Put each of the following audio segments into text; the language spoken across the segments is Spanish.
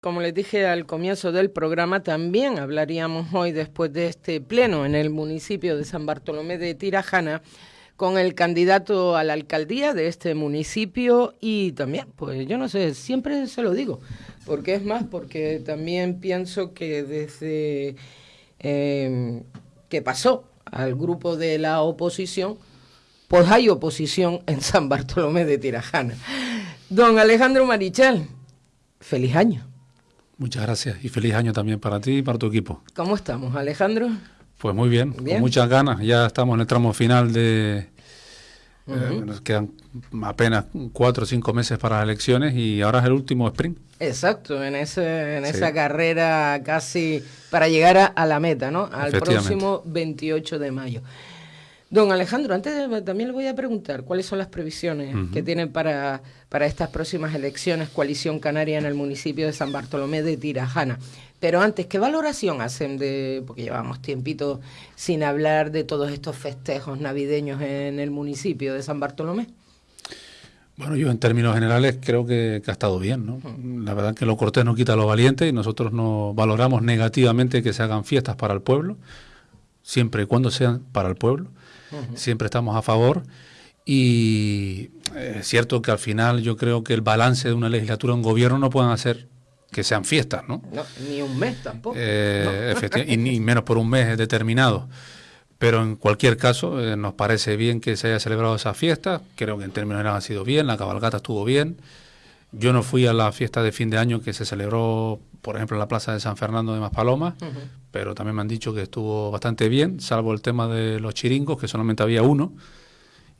Como les dije al comienzo del programa, también hablaríamos hoy, después de este pleno en el municipio de San Bartolomé de Tirajana, con el candidato a la alcaldía de este municipio y también, pues yo no sé, siempre se lo digo, porque es más, porque también pienso que desde em, que pasó al grupo de la oposición, pues hay oposición en San Bartolomé de Tirajana. Don Alejandro Marichal, feliz año. Muchas gracias y feliz año también para ti y para tu equipo. ¿Cómo estamos, Alejandro? Pues muy bien, con muchas ganas. Ya estamos en el tramo final de... Eh, nos quedan apenas cuatro o cinco meses para las elecciones y ahora es el último sprint. Exacto, en, ese, en esa carrera casi para llegar a la meta, ¿no? Al próximo 28 de mayo. Don Alejandro, antes también le voy a preguntar cuáles son las previsiones que tienen para, para estas próximas elecciones Coalición Canaria en el municipio de San Bartolomé de Tirajana. Pero antes, ¿qué valoración hacen de, porque llevamos tiempito sin hablar de todos estos festejos navideños en el municipio de San Bartolomé? Bueno, yo en términos generales creo que, ha estado bien, ¿no? La verdad que lo cortés no quita lo valiente y nosotros no valoramos negativamente que se hagan fiestas para el pueblo, siempre y cuando sean para el pueblo siempre estamos a favor. Y eh, es cierto que al final yo creo que el balance de una legislatura, un gobierno, no pueden hacer que sean fiestas, ¿no? ni un mes tampoco. Eh, y ni menos por un mes determinado. Pero en cualquier caso, eh, nos parece bien que se haya celebrado esa fiesta. Creo que en términos generales ha sido bien, la cabalgata estuvo bien. Yo no fui a la fiesta de fin de año que se celebró, por ejemplo, en la plaza de San Fernando de Maspalomas, pero también me han dicho que estuvo bastante bien, salvo el tema de los chiringos, que solamente había uno,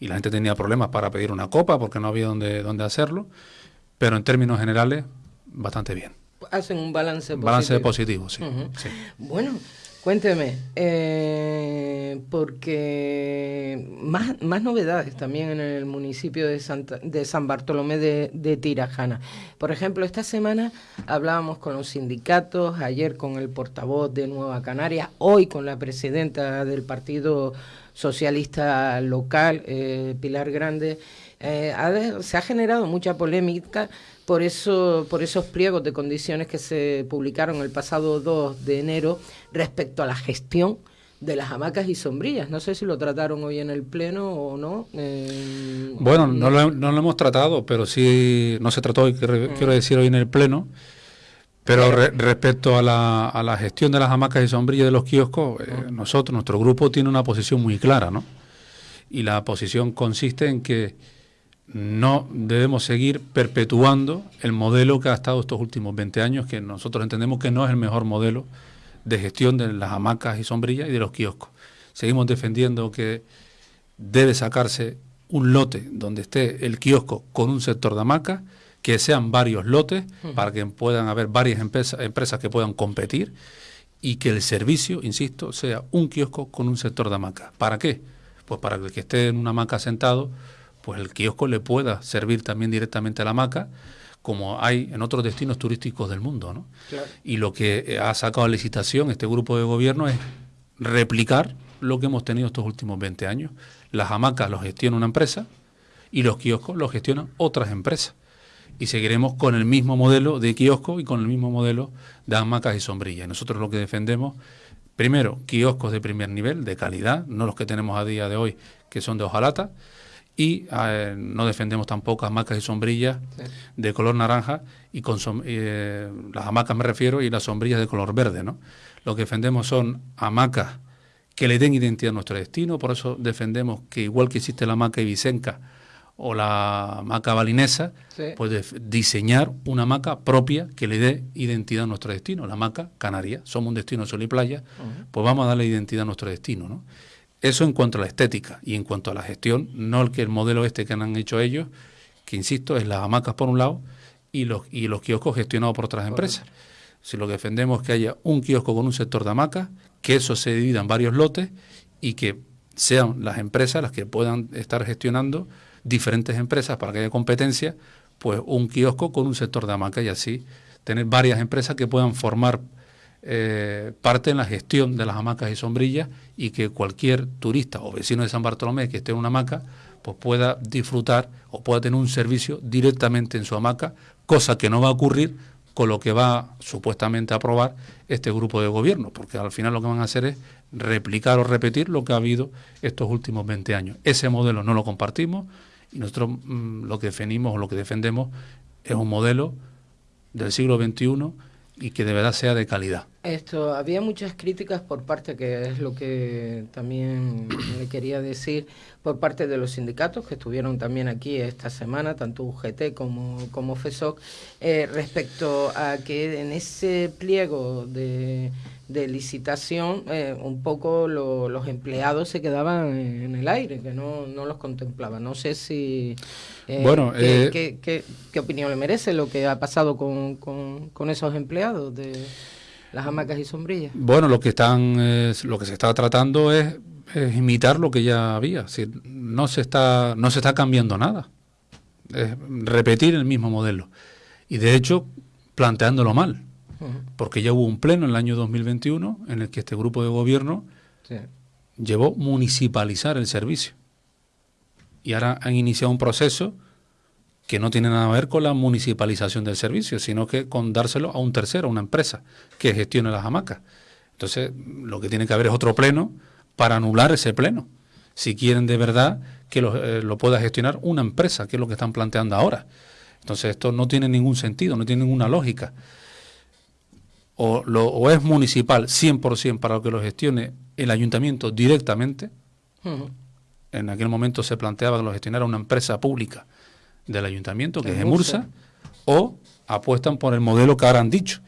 y la gente tenía problemas para pedir una copa porque no había dónde, dónde hacerlo, pero en términos generales, bastante bien. Hacen un balance positivo. Balance positivo, sí. sí. Bueno, Cuénteme, eh, porque más, más novedades también en el municipio de, de San Bartolomé de, Tirajana. Por ejemplo, esta semana hablábamos con los sindicatos, ayer con el portavoz de Nueva Canaria, hoy con la presidenta del Partido Socialista Local, eh, Pilar Grande. Eh, se ha generado mucha polémica por, eso, por esos pliegos de condiciones que se publicaron el pasado 2 de enero respecto a la gestión de las hamacas y sombrillas. No sé si lo trataron hoy en el Pleno o no. Eh, bueno, no, lo, no, lo, hemos tratado, pero sí, no se trató, quiero mm. decir, hoy en el Pleno. Pero respecto a la, a la, gestión de las hamacas y sombrillas de los kioscos, eh, nosotros, nuestro grupo tiene una posición muy clara, ¿no? Y la posición consiste en que no debemos seguir perpetuando el modelo que ha estado estos últimos 20 años, que nosotros entendemos que no es el mejor modelo de gestión de las hamacas y sombrillas y de los kioscos. Seguimos defendiendo que debe sacarse un lote donde esté el kiosco con un sector de hamacas, que sean varios lotes para que puedan haber varias empresas, empresas que puedan competir y que el servicio, insisto, sea un kiosco con un sector de hamacas. ¿Para qué? Pues para que el que esté en una hamaca sentado pues el kiosco le pueda servir también directamente a la hamaca, como hay en otros destinos turísticos del mundo. ¿no? Y lo que eh, ha sacado a licitación este grupo de gobierno es replicar lo que hemos tenido estos últimos 20 años. Las hamacas los gestiona una empresa y los kioscos los gestionan otras empresas. Y seguiremos con el mismo modelo de kiosco y con el mismo modelo de hamacas y sombrillas. nosotros lo que defendemos, primero, kioscos de primer nivel, de calidad, no los que tenemos a día de hoy, que son de hojalata, y eh, no defendemos tampoco hamacas y sombrillas de color naranja y con eh, las hamacas me refiero y las sombrillas de color verde, ¿no? Lo que defendemos son hamacas que le den identidad a nuestro destino, por eso defendemos que igual que existe la hamaca ibicenca o la hamaca balinesa, pues diseñar una hamaca propia que le dé identidad a nuestro destino, la hamaca canaria. Somos un destino sol y playa, pues vamos a darle identidad a nuestro destino, ¿no? Eso en cuanto a la estética y en cuanto a la gestión, no el que el modelo este que han hecho ellos, que insisto, es las hamacas por un lado y los, y los kioscos gestionados por otras empresas. Si lo que defendemos es que haya un kiosco con un sector de hamacas, que eso se divida en varios lotes y que sean las empresas las que puedan estar gestionando diferentes empresas para que haya competencia, pues un kiosco con un sector de hamaca y así tener varias empresas que puedan formar eh, parte en la gestión de las hamacas y sombrillas y que cualquier turista o vecino de San Bartolomé que esté en una hamaca pues pueda disfrutar o pueda tener un servicio directamente en su hamaca, cosa que no va a ocurrir con lo que va supuestamente a aprobar este grupo de gobierno, porque al final lo que van a hacer es replicar o repetir lo que ha habido estos últimos 20 años. Ese modelo no lo compartimos y nosotros mm, lo que defendimos o lo que defendemos es un modelo del siglo XXI y que de verdad sea de calidad. Esto, había muchas críticas por parte, que es lo que también le quería decir, por parte de los sindicatos que estuvieron también aquí esta semana, tanto UGT como, como FESOC, eh, respecto a que en ese pliego de, de licitación eh, un poco los empleados se quedaban en el aire, que no, no los contemplaban. No sé si... Eh, bueno, ¿qué, qué, qué, opinión le merece lo que ha pasado con, con, con esos empleados de las hamacas y sombrillas? Bueno, lo que, están, lo que se está tratando es es imitar lo que ya había. Es no se está, no se está cambiando nada. Es repetir el mismo modelo. Y de hecho, planteándolo mal. Porque ya hubo un pleno en el año 2021 en el que este grupo de gobierno llevó municipalizar el servicio. Y ahora han iniciado un proceso que no tiene nada que ver con la municipalización del servicio, sino que con dárselo a un tercero, a una empresa que gestione las hamacas. Entonces, lo que tiene que haber es otro pleno para anular ese pleno. Si quieren de verdad que eh, lo, pueda gestionar una empresa, que es lo que están planteando ahora. Entonces esto no tiene ningún sentido, no tiene ninguna lógica. O, lo, o es municipal 100% para que lo gestione el ayuntamiento directamente. En aquel momento se planteaba que lo gestionara una empresa pública del ayuntamiento, que es Emursa, o apuestan por el modelo que ahora han dicho.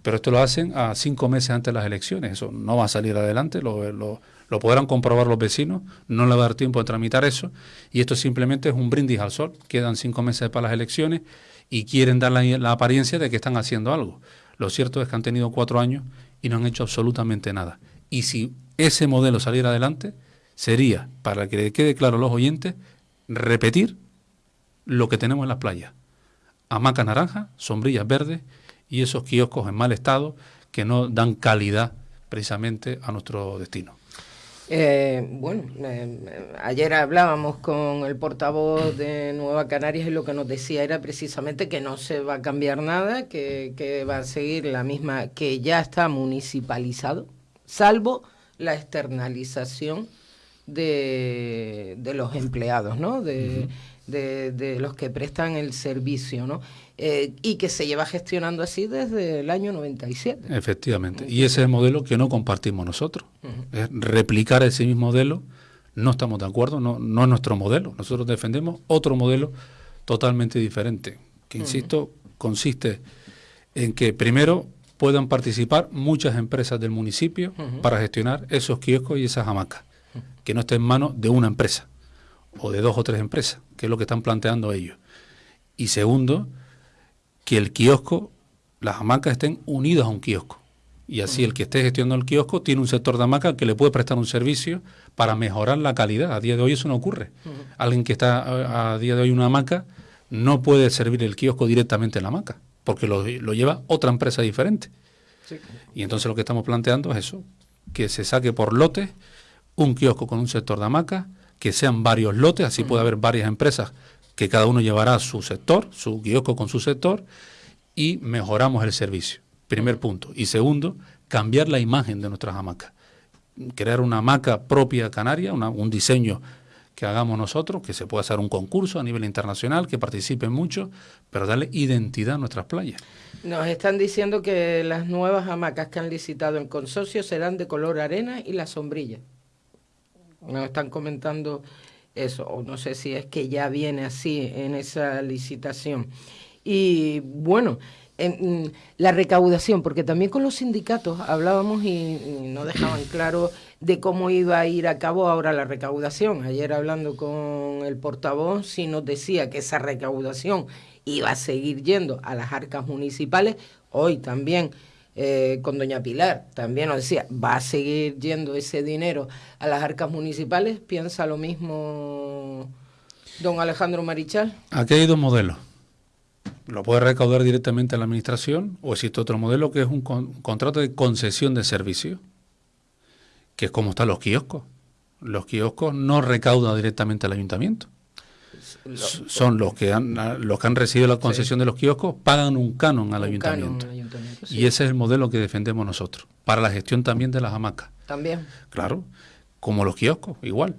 Pero esto lo hacen a cinco meses antes de las elecciones. Eso no va a salir adelante, lo, lo, lo podrán comprobar los vecinos, no le va a dar tiempo de tramitar eso, y esto simplemente es un brindis al sol. Quedan cinco meses para las elecciones y quieren dar la, apariencia de que están haciendo algo. Lo cierto es que han tenido cuatro años y no han hecho absolutamente nada. Y si ese modelo saliera adelante, sería, para que le quede claro a los oyentes, repetir lo que tenemos en las playas. Hamaca naranja, sombrillas verdes y esos kioscos en mal estado que no dan calidad precisamente a nuestro destino. Eh, bueno, eh, ayer hablábamos con el portavoz de Nueva Canarias y lo que nos decía era precisamente que no se va a cambiar nada, que, que va a seguir la misma, que ya está municipalizado, salvo la externalización de, de los empleados, ¿no? De, de, de, los que prestan el servicio, ¿no? Eh, y que se lleva gestionando así desde el año 97. Efectivamente, y ese es el modelo que no compartimos nosotros. Es replicar ese mismo modelo, no estamos de acuerdo, no, no es nuestro modelo. Nosotros defendemos otro modelo totalmente diferente, que, insisto, consiste en que primero puedan participar muchas empresas del municipio para gestionar esos kioscos y esas hamacas, que no estén en manos de una empresa o de dos o tres empresas, que es lo que están planteando ellos. Y segundo, que el kiosco, las hamacas estén unidas a un kiosco. Y así el que esté gestionando el kiosco tiene un sector de hamaca que le puede prestar un servicio para mejorar la calidad. A día de hoy eso no ocurre. Alguien que está a, día de hoy en una hamaca no puede servir el kiosco directamente en la hamaca, porque lo, lleva otra empresa diferente. Y entonces lo que estamos planteando es eso, que se saque por lotes un kiosco con un sector de hamaca, que sean varios lotes, así puede haber varias empresas que cada uno llevará su sector, su kiosco con su sector, y mejoramos el servicio. Primer punto. Y segundo, cambiar la imagen de nuestras hamacas. Crear una hamaca propia canaria, un diseño que hagamos nosotros, que se pueda hacer un concurso a nivel internacional, que participen mucho, pero darle identidad a nuestras playas. Nos están diciendo que las nuevas hamacas que han licitado en consorcio serán de color arena y la sombrilla. Nos están comentando eso, o no sé si es que ya viene así en esa licitación. Y bueno, en, la recaudación, porque también con los sindicatos hablábamos y, no dejaban claro de cómo iba a ir a cabo ahora la recaudación. Ayer hablando con el portavoz, sí nos decía que esa recaudación iba a seguir yendo a las arcas municipales, hoy también eh, con doña Pilar, también nos decía, va a seguir yendo ese dinero a las arcas municipales. ¿Piensa lo mismo don Alejandro Marichal? Aquí hay dos modelos. Lo puede recaudar directamente a la administración o existe otro modelo que es un, contrato de concesión de servicio, que es como están los kioscos. Los kioscos no recaudan directamente al ayuntamiento. Son los que han los que han recibido la concesión de los kioscos pagan un canon al ayuntamiento, y ese es el modelo que defendemos nosotros para la gestión también de las hamacas. También. Claro como los kioscos igual.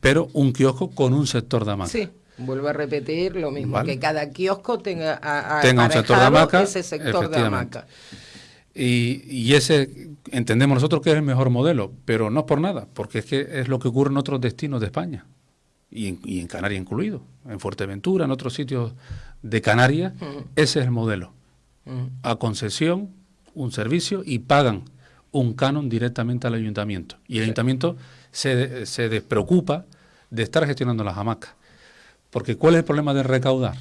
Pero un kiosco con un sector de hamacas. Sí vuelvo a repetir lo mismo que cada kiosco tenga tenga un sector de hamaca ese sector de hamaca. Y, y, ese entendemos nosotros que es el mejor modelo, pero no por nada, porque es que es lo que ocurre en otros destinos de España y en, y en Canarias incluido, en Fuerteventura, en otros sitios de Canarias, ese es el modelo. A concesión, un servicio y pagan un canon directamente al ayuntamiento. Y el ayuntamiento se, se despreocupa de estar gestionando las hamacas. Porque ¿cuál es el problema de recaudar?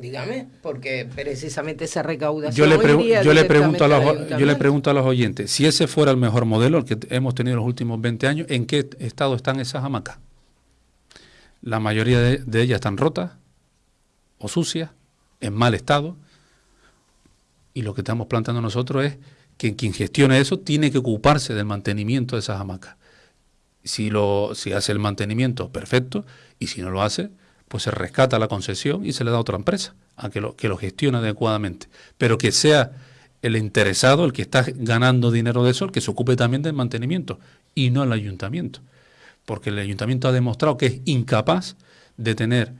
Dígame, porque precisamente esa recaudación. Yo le, yo le, pregunto a los, yo le pregunto a los oyentes: si ese fuera el mejor modelo, el que hemos tenido en los últimos 20 años, ¿en qué estado están esas hamacas? La mayoría de, ellas están rotas o sucias, en mal estado. Y lo que estamos planteando nosotros es que quien gestione eso tiene que ocuparse del mantenimiento de esas hamacas. Si, lo, si hace el mantenimiento, perfecto, y si no lo hace, pues se rescata la concesión y se le da a otra empresa a que lo, que lo gestione adecuadamente. Pero que sea el interesado, el que está ganando dinero de eso, el que se ocupe también del mantenimiento y no el ayuntamiento. Porque el ayuntamiento ha demostrado que es incapaz de tener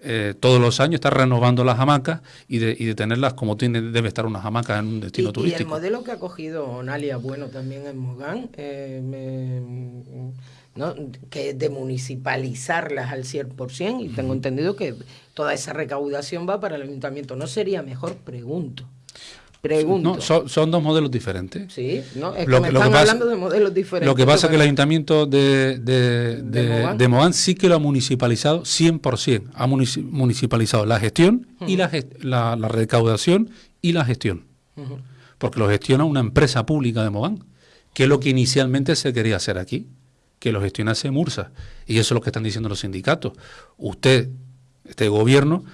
eh, todos los años, estar renovando las hamacas y de, y de tenerlas como tiene, debe estar una hamaca en un destino turístico. Y el modelo que ha cogido Nalia Bueno también en Mogán, eh, me ¿no? que de municipalizarlas al 100% y tengo entendido que toda esa recaudación va para el ayuntamiento. ¿No sería mejor? Pregunto. Pregunto. son, dos modelos diferentes. Sí, no, es lo, que me están hablando de modelos diferentes. Lo que pasa es que el ayuntamiento de, de, de, sí que lo ha municipalizado 100%. Ha municipalizado la gestión y la, la, recaudación y la gestión. Porque lo gestiona una empresa pública de Mogán, que es lo que inicialmente se quería hacer aquí que lo gestionase Mursa. Y eso es lo que están diciendo los sindicatos. Usted, este gobierno,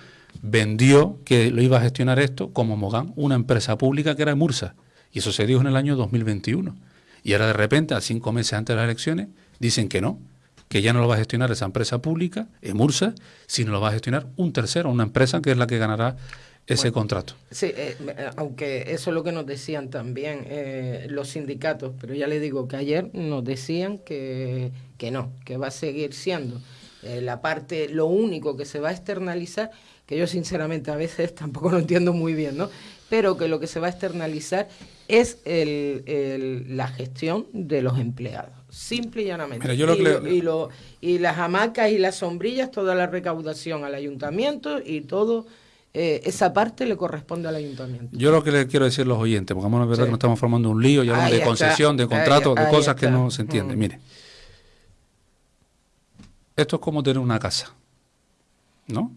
vendió que lo iba a gestionar esto como Mogán, una empresa pública que era Mursa. Y eso se dijo en el año 2021. Y ahora de repente, a cinco meses antes de las elecciones, dicen que no, que ya no lo va a gestionar esa empresa pública, Emursa, sino lo va a gestionar un tercero, una empresa que es la que ganará ese contrato. Sí, eh, eh, aunque eso es lo que nos decían también eh, los sindicatos, pero ya le digo que ayer nos decían que, que no, que va a seguir siendo la parte, lo único que se va a externalizar, que yo sinceramente a veces tampoco lo entiendo muy bien, ¿no? Pero que lo que se va a externalizar es el, la gestión de los empleados, simple y llanamente. y, lo, y las hamacas y las sombrillas, toda la recaudación al ayuntamiento y todo eh, esa parte le corresponde al ayuntamiento. Yo lo que le quiero decir a los oyentes, porque vamos a ver que nos estamos formando un lío, ya de concesión, de contrato, de cosas que no se entienden. Mire, esto es como tener una casa, ¿no?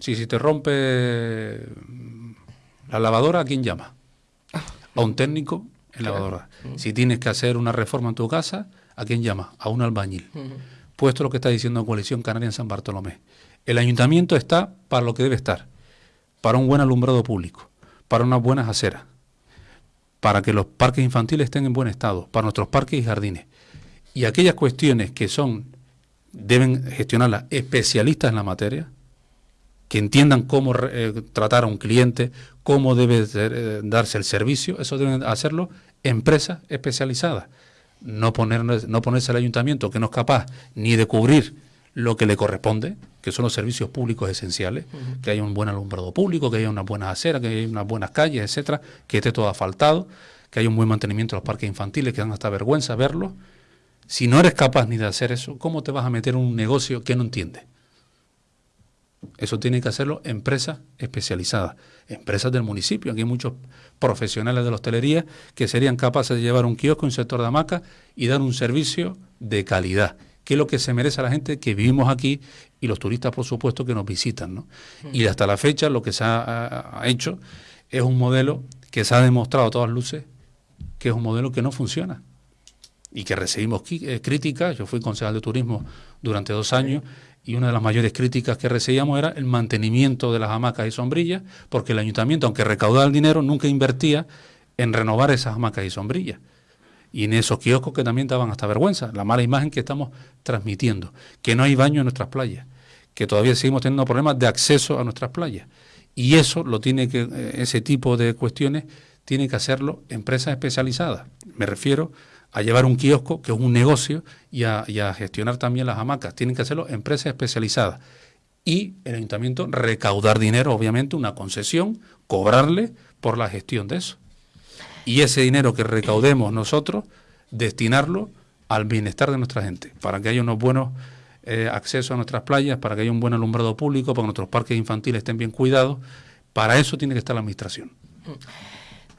Si, si te rompe la lavadora, ¿a quién llama? A un técnico en lavadora. Si tienes que hacer una reforma en tu casa, ¿a quién llama? A un albañil. Puesto lo que está diciendo Coalición Canaria en San Bartolomé. El ayuntamiento está para lo que debe estar, para un buen alumbrado público, para unas buenas aceras, para que los parques infantiles estén en buen estado, para nuestros parques y jardines. Y aquellas cuestiones que son, deben gestionarlas especialistas en la materia, que entiendan cómo eh, tratar a un cliente, cómo debe eh, darse el servicio, eso deben hacerlo empresas especializadas. No, poner, no ponerse al ayuntamiento que no es capaz ni de cubrir lo que le corresponde, que son los servicios públicos esenciales, que haya un buen alumbrado público, que haya una buena acera, que haya unas buenas calles, etcétera, que esté todo asfaltado, que haya un buen mantenimiento de los parques infantiles, que dan hasta vergüenza verlo. Si no eres capaz ni de hacer eso, ¿cómo te vas a meter en un negocio que no entiendes? Eso tiene que hacerlo empresas especializadas, empresas del municipio. Aquí hay muchos profesionales de la hostelería que serían capaces de llevar un kiosco, un sector de hamaca y dar un servicio de calidad qué es lo que se merece a la gente que vivimos aquí y los turistas, por supuesto, que nos visitan. ¿no? Y hasta la fecha lo que se ha, hecho es un modelo que se ha demostrado a todas luces que es un modelo que no funciona y que recibimos eh, críticas. Yo fui concejal de turismo durante dos años y una de las mayores críticas que recibíamos era el mantenimiento de las hamacas y sombrillas, porque el ayuntamiento, aunque recaudaba el dinero, nunca invertía en renovar esas hamacas y sombrillas. Y en esos kioscos que también daban hasta vergüenza, la mala imagen que estamos transmitiendo, que no hay baño en nuestras playas, que todavía seguimos teniendo problemas de acceso a nuestras playas. Y eso lo tiene que, eh, ese tipo de cuestiones tiene que hacerlo empresas especializadas. Me refiero a llevar un kiosco, que es un negocio, y a, gestionar también las hamacas. Tienen que hacerlo empresas especializadas. Y el ayuntamiento recaudar dinero, obviamente, una concesión, cobrarle por la gestión de eso. Y ese dinero que recaudemos nosotros, destinarlo al bienestar de nuestra gente, para que haya unos buenos eh, accesos a nuestras playas, para que haya un buen alumbrado público, para que nuestros parques infantiles estén bien cuidados. Para eso tiene que estar la administración.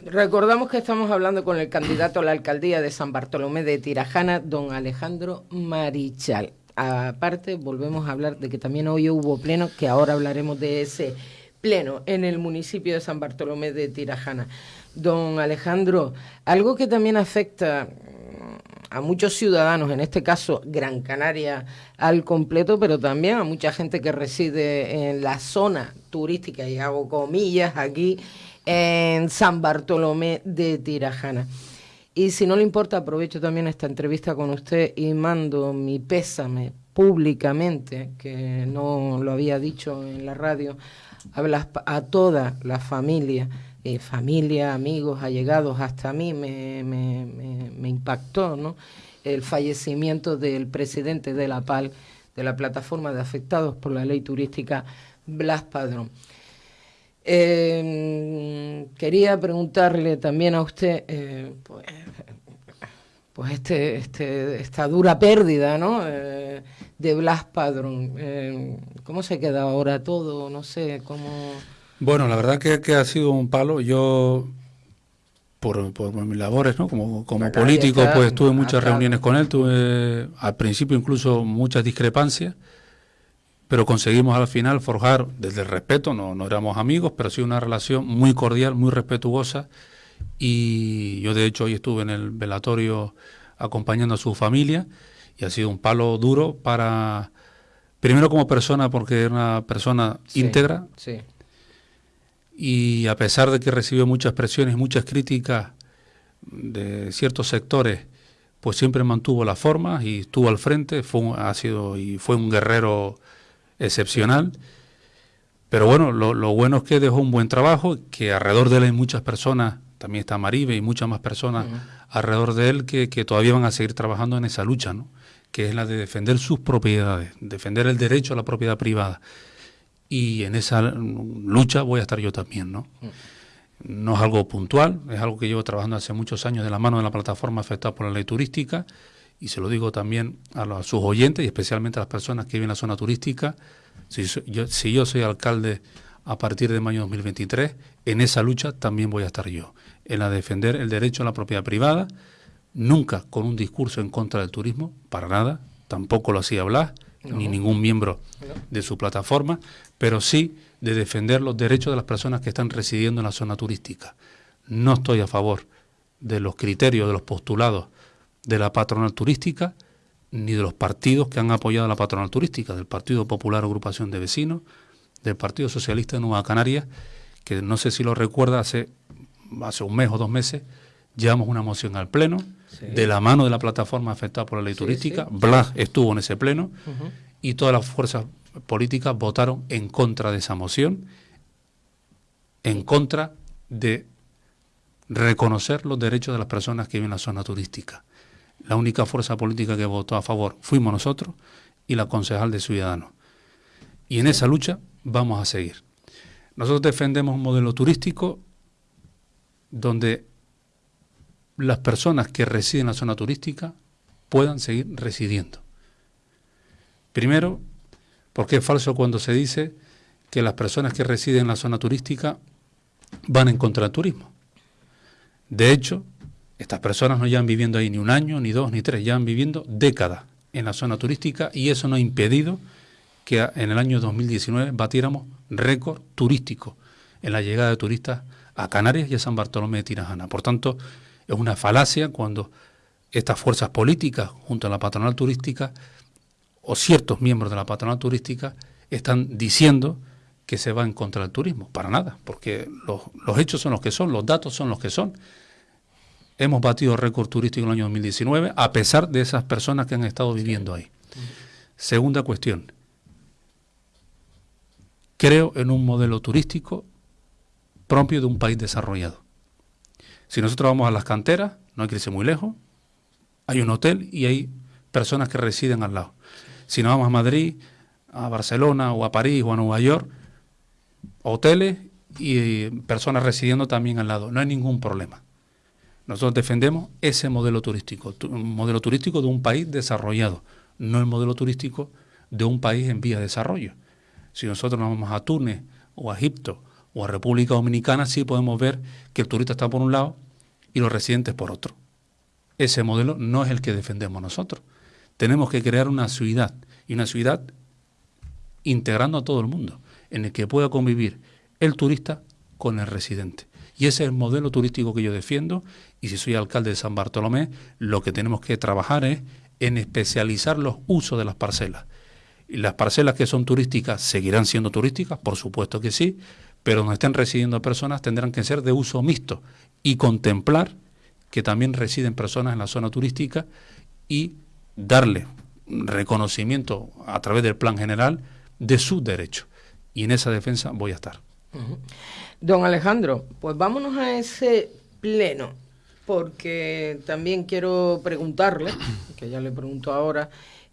Recordamos que estamos hablando con el candidato a la alcaldía de San Bartolomé de Tirajana, don Alejandro Marichal. Aparte, volvemos a hablar de que también hoy hubo pleno, que ahora hablaremos de ese pleno en el municipio de San Bartolomé de Tirajana. Don Alejandro, algo que también afecta a muchos ciudadanos, en este caso Gran Canaria al completo, pero también a mucha gente que reside en la zona turística, y hago comillas aquí, en San Bartolomé de Tirajana. Y si no le importa, aprovecho también esta entrevista con usted y mando mi pésame públicamente, que no lo había dicho en la radio, a, toda la familia, eh, familia, amigos, allegados, hasta a mí me, me, me, impactó ¿no? el fallecimiento del presidente de la PAL, de la plataforma de afectados por la ley turística, Blas Padrón. Eh, quería preguntarle también a usted, eh, pues, pues este, este, esta dura pérdida ¿no? Eh, de Blas Padrón. Eh, ¿Cómo se queda ahora todo? No sé, cómo... Bueno, la verdad que, que ha sido un palo. Yo, por, por mis labores, ¿no? Como, como político, pues tuve muchas reuniones con él, tuve al principio incluso muchas discrepancias pero conseguimos al final forjar desde el respeto, no, no éramos amigos, pero sí una relación muy cordial, muy respetuosa. Y yo de hecho hoy estuve en el velatorio acompañando a su familia y ha sido un palo duro para, primero como persona, porque era una persona íntegra. Sí. Y a pesar de que recibió muchas presiones, muchas críticas de ciertos sectores, pues siempre mantuvo la forma y estuvo al frente, fue, ha sido y fue un guerrero excepcional. Pero bueno, lo, bueno es que dejó un buen trabajo, que alrededor de él hay muchas personas, también está Maribe y muchas más personas alrededor de él que, todavía van a seguir trabajando en esa lucha, ¿no? que es la de defender sus propiedades, defender el derecho a la propiedad privada. Y en esa lucha voy a estar yo también. ¿no? No es algo puntual, es algo que llevo trabajando hace muchos años de la mano de la plataforma afectada por la ley turística y se lo digo también a, sus oyentes y especialmente a las personas que viven en la zona turística, si yo, si yo soy alcalde a partir de mayo 2023, en esa lucha también voy a estar yo, en la de defender el derecho a la propiedad privada, nunca con un discurso en contra del turismo, para nada, tampoco lo hacía Blas, ni ningún miembro de su plataforma, pero sí de defender los derechos de las personas que están residiendo en la zona turística. No estoy a favor de los criterios, de los postulados de la patronal turística ni de los partidos que han apoyado la patronal turística, del Partido Popular Agrupación de Vecinos, del Partido Socialista de Nueva Canarias, que no sé si lo recuerda, hace, hace un mes o dos meses llevamos una moción al Pleno de la mano de la plataforma afectada por la ley turística. Blas estuvo en ese Pleno y todas las fuerzas políticas votaron en contra de esa moción, en contra de reconocer los derechos de las personas que viven en la zona turística. La única fuerza política que votó a favor fuimos nosotros y la concejal de Ciudadanos. Y en esa lucha vamos a seguir. Nosotros defendemos un modelo turístico donde las personas que residen en la zona turística puedan seguir residiendo. Primero, porque es falso cuando se dice que las personas que residen en la zona turística van en contra del turismo. De hecho, estas personas no llevan viviendo ahí ni un año, ni dos, ni tres, llevan viviendo décadas en la zona turística y eso no ha impedido que en el año 2019 batiéramos récord turístico en la llegada de turistas a Canarias y a San Bartolomé de Tirajana. Por tanto, es una falacia cuando estas fuerzas políticas, junto a la patronal turística, o ciertos miembros de la patronal turística, están diciendo que se va en contra del turismo. Para nada, porque los, los hechos son los que son, los datos son los que son hemos batido récord turístico en el año 2019, a pesar de esas personas que han estado viviendo ahí. Segunda cuestión, creo en un modelo turístico propio de un país desarrollado. Si nosotros vamos a las canteras, no hay que irse muy lejos, hay un hotel y hay personas que residen al lado. Si nos vamos a Madrid, a Barcelona o a París o a Nueva York, hoteles y personas residiendo también al lado. No hay ningún problema. Nosotros defendemos ese modelo turístico, un modelo turístico de un país desarrollado, no el modelo turístico de un país en vía de desarrollo. Si nosotros nos vamos a Túnez o a Egipto o a República Dominicana, sí podemos ver que el turista está por un lado y los residentes por otro. Ese modelo no es el que defendemos nosotros. Tenemos que crear una ciudad y una ciudad integrando a todo el mundo, en el que pueda convivir el turista con el residente. Y ese es el modelo turístico que yo defiendo y si soy alcalde de San Bartolomé, lo que tenemos que trabajar es en especializar los usos de las parcelas ¿Y las parcelas que son turísticas seguirán siendo turísticas? Por supuesto que sí, pero donde estén residiendo personas tendrán que ser de uso mixto y contemplar que también residen personas en la zona turística y darle reconocimiento a través del plan general de sus derechos. Y en esa defensa voy a estar. Don Alejandro, pues vámonos a ese pleno, porque también quiero preguntarle, que ya le pregunto ahora,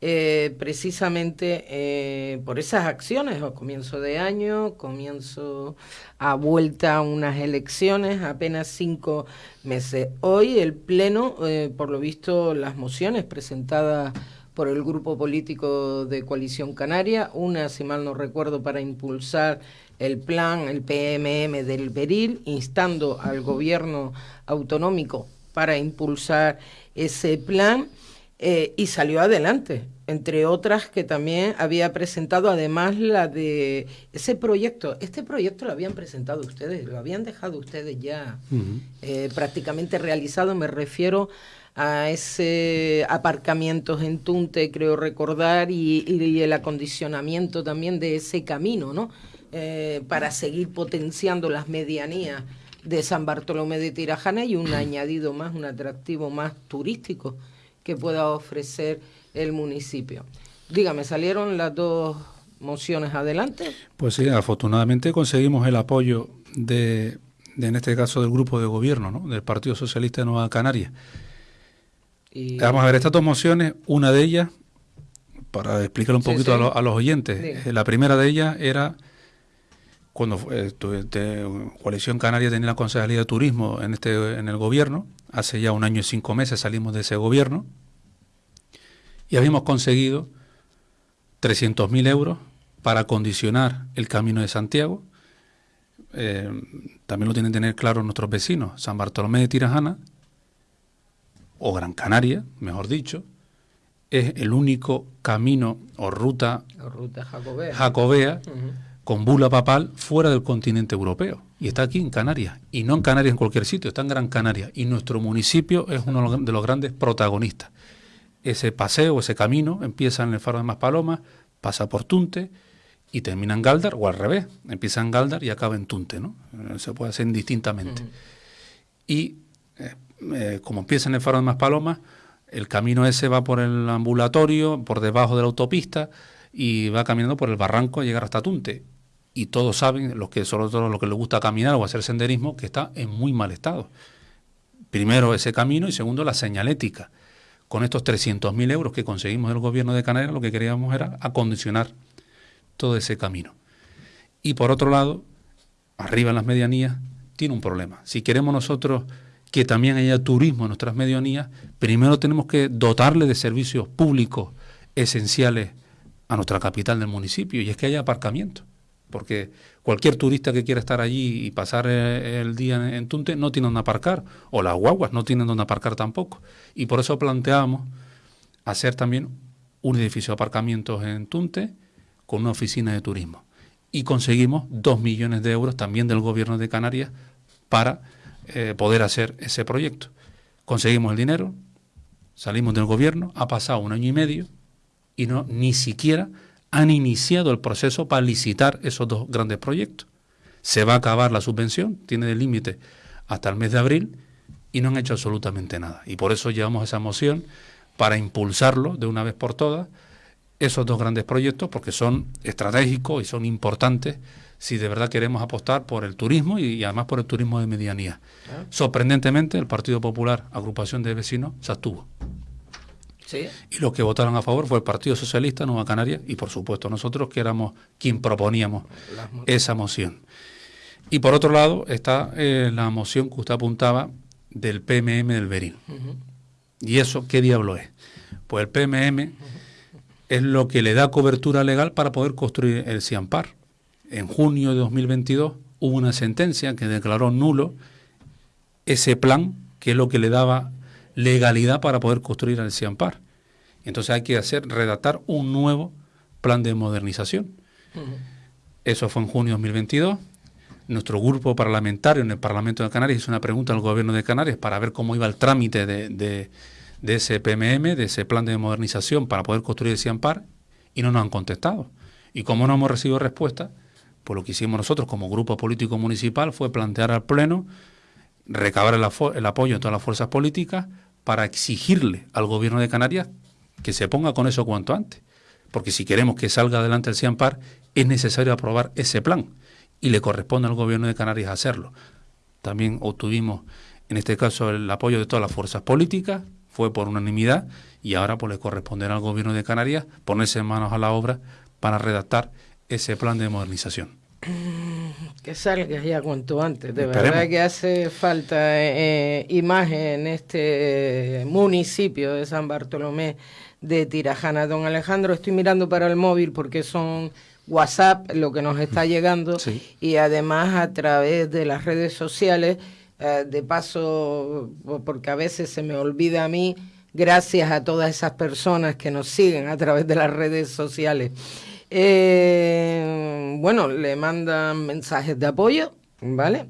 eh, precisamente eh, por esas acciones a comienzo de año, comienzo a vuelta a unas elecciones, apenas cinco meses. Hoy el Pleno, eh, por lo visto, las mociones presentadas por el grupo político de Coalición Canaria, una, si mal no recuerdo, para impulsar el plan, el PMM del Beril, instando al gobierno autonómico para impulsar ese plan y salió adelante entre otras que también había presentado, además la de ese proyecto. Este proyecto lo habían presentado ustedes, lo habían dejado ustedes ya eh, prácticamente realizado. Me refiero a ese aparcamiento en Tunte, creo recordar, y, el acondicionamiento también de ese camino, ¿no? Eh, para seguir potenciando las medianías de San Bartolomé de Tirajana y un añadido más, un atractivo más turístico que pueda ofrecer el municipio. Dígame, ¿salieron las dos mociones adelante? Pues sí, afortunadamente conseguimos el apoyo de, en este caso, del grupo de gobierno, ¿no? del Partido Socialista de Nueva Canaria. Y... Vamos a ver, estas dos mociones, una de ellas, para explicar un poquito A, los oyentes, la primera de ellas era cuando eh, Coalición Canaria tenía la Consejería de Turismo en, este, en el gobierno, hace ya un año y cinco meses salimos de ese gobierno, y habíamos conseguido 300.000 euros para condicionar el camino de Santiago. Eh, también lo tienen que tener claro nuestros vecinos, San Bartolomé de Tirajana, o Gran Canaria, mejor dicho, es el único camino o ruta, jacobea, con bula papal fuera del continente europeo. Y está aquí en Canarias. Y no en Canarias en cualquier sitio, está en Gran Canaria. Y nuestro municipio es uno de los grandes protagonistas ese paseo, ese camino, empieza en el faro de Maspalomas, pasa por Tunte y termina en Galdar, o al revés, empieza en Galdar y acaba en Tunte, ¿no? Eh, se puede hacer indistintamente. Y eh, eh, como empieza en el faro de Maspalomas, el camino ese va por el ambulatorio, por debajo de la autopista, y va caminando por el barranco a llegar hasta Tunte. Y todos saben, los que sobre todo los que les gusta caminar o hacer senderismo, que está en muy mal estado. Primero ese camino y segundo la señalética con estos 300.000 euros que conseguimos del gobierno de Canarias, lo que queríamos era acondicionar todo ese camino. Y por otro lado, arriba en las medianías, tiene un problema. Si queremos nosotros que también haya turismo en nuestras medianías, primero tenemos que dotarle de servicios públicos esenciales a nuestra capital del municipio, y es que haya aparcamiento porque cualquier turista que quiera estar allí y pasar eh, el día en Tunte no tiene donde aparcar, o las guaguas no tienen donde aparcar tampoco. Y por eso planteamos hacer también un edificio de aparcamientos en Tunte con una oficina de turismo. Y conseguimos dos millones de euros también del gobierno de Canarias para eh, poder hacer ese proyecto. Conseguimos el dinero, salimos del gobierno, ha pasado un año y medio y no ni siquiera han iniciado el proceso para licitar esos dos grandes proyectos. Se va a acabar la subvención, tiene de límite hasta el mes de abril, y no han hecho absolutamente nada. Y por eso llevamos esa moción para impulsarlo de una vez por todas, esos dos grandes proyectos, porque son estratégicos y son importantes si de verdad queremos apostar por el turismo y, además por el turismo de medianía. Ah. Sorprendentemente, el Partido Popular, agrupación de vecinos, se abstuvo. Y los que votaron a favor fue el Partido Socialista, Nueva Canaria, y por supuesto nosotros que éramos quien proponíamos esa moción. Y por otro lado está eh, la moción que usted apuntaba del PMM del Berín. ¿Y eso qué diablo es? Pues el PMM es lo que le da cobertura legal para poder construir el CIAMPAR. En junio de 2022 hubo una sentencia que declaró nulo ese plan, que es lo que le daba legalidad para poder construir el CIAMPAR. Entonces hay que hacer, redactar un nuevo plan de modernización. Eso fue en junio de 2022. Nuestro grupo parlamentario en el Parlamento de Canarias hizo una pregunta al gobierno de Canarias para ver cómo iba el trámite de, de, ese PMM, de ese plan de modernización para poder construir el CIAMPAR, y no nos han contestado. Y como no hemos recibido respuesta, pues lo que hicimos nosotros como grupo político municipal fue plantear al Pleno recabar el, el apoyo de todas las fuerzas políticas para exigirle al gobierno de Canarias que se ponga con eso cuanto antes. Porque si queremos que salga adelante el CIAMPAR, es necesario aprobar ese plan y le corresponde al gobierno de Canarias hacerlo. También obtuvimos, en este caso, el apoyo de todas las fuerzas políticas, fue por unanimidad y ahora pues le corresponderá al gobierno de Canarias ponerse manos a la obra para redactar ese plan de modernización. Que salga ya cuanto antes. De verdad que hace falta eh, imagen en este municipio de San Bartolomé de Tirajana. Don Alejandro, estoy mirando para el móvil porque son WhatsApp lo que nos está llegando y además a través de las redes sociales. Eh, de paso, porque a veces se me olvida a mí, gracias a todas esas personas que nos siguen a través de las redes sociales. Eh, bueno, le mandan mensajes de apoyo, ¿vale?